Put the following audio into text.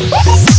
Woo!